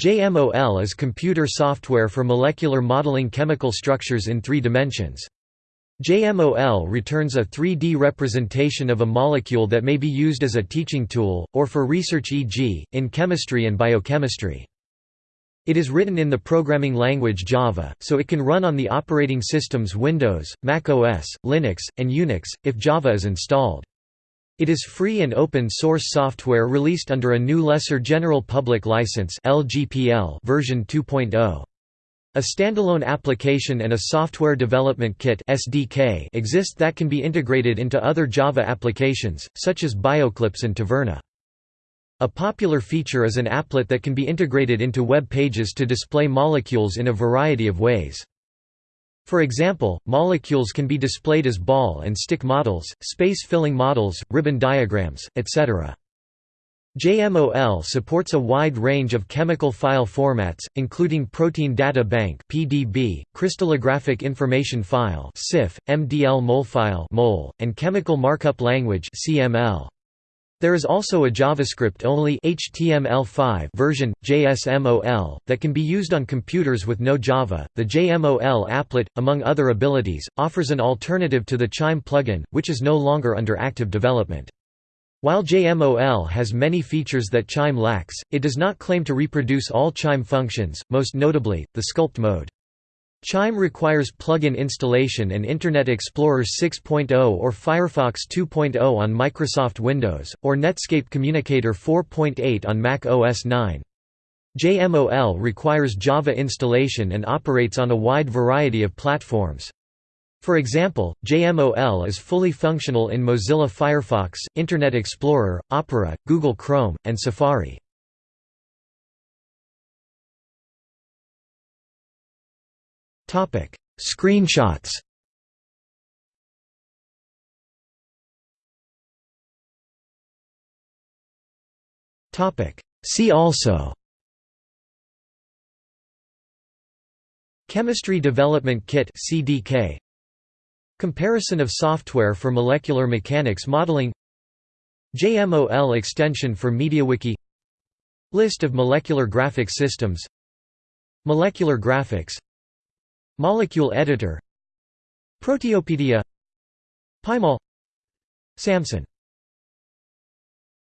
JMOL is computer software for molecular modeling chemical structures in three dimensions. JMOL returns a 3D representation of a molecule that may be used as a teaching tool, or for research e.g., in chemistry and biochemistry. It is written in the programming language Java, so it can run on the operating systems Windows, Mac OS, Linux, and Unix, if Java is installed. It is free and open source software released under a GNU Lesser General Public License version 2.0. A standalone application and a software development kit (SDK) exist that can be integrated into other Java applications, such as BioClipse and Taverna. A popular feature is an applet that can be integrated into web pages to display molecules in a variety of ways. For example, molecules can be displayed as ball and stick models, space-filling models, ribbon diagrams, etc. JMOL supports a wide range of chemical file formats, including Protein Data Bank (PDB), Crystallographic Information File (CIF), MDL molefile (MOL), and Chemical Markup Language (CML). There is also a JavaScript-only HTML5 version, JSMOL, that can be used on computers with no Java. The JMOL applet, among other abilities, offers an alternative to the Chime plugin, which is no longer under active development. While JMOL has many features that Chime lacks, it does not claim to reproduce all Chime functions, most notably, the sculpt mode. Chime requires plugin installation and Internet Explorer 6.0 or Firefox 2.0 on Microsoft Windows, or Netscape Communicator 4.8 on Mac OS 9. JMOL requires Java installation and operates on a wide variety of platforms. For example, JMOL is fully functional in Mozilla Firefox, Internet Explorer, Opera, Google Chrome, and Safari. Topic: Screenshots. Topic: See also. Chemistry Development Kit (CDK). Comparison of software for molecular mechanics modeling. JMOL extension for MediaWiki. List of molecular graphics systems. Molecular graphics Molecule editor. Proteopedia. Pymol. Samson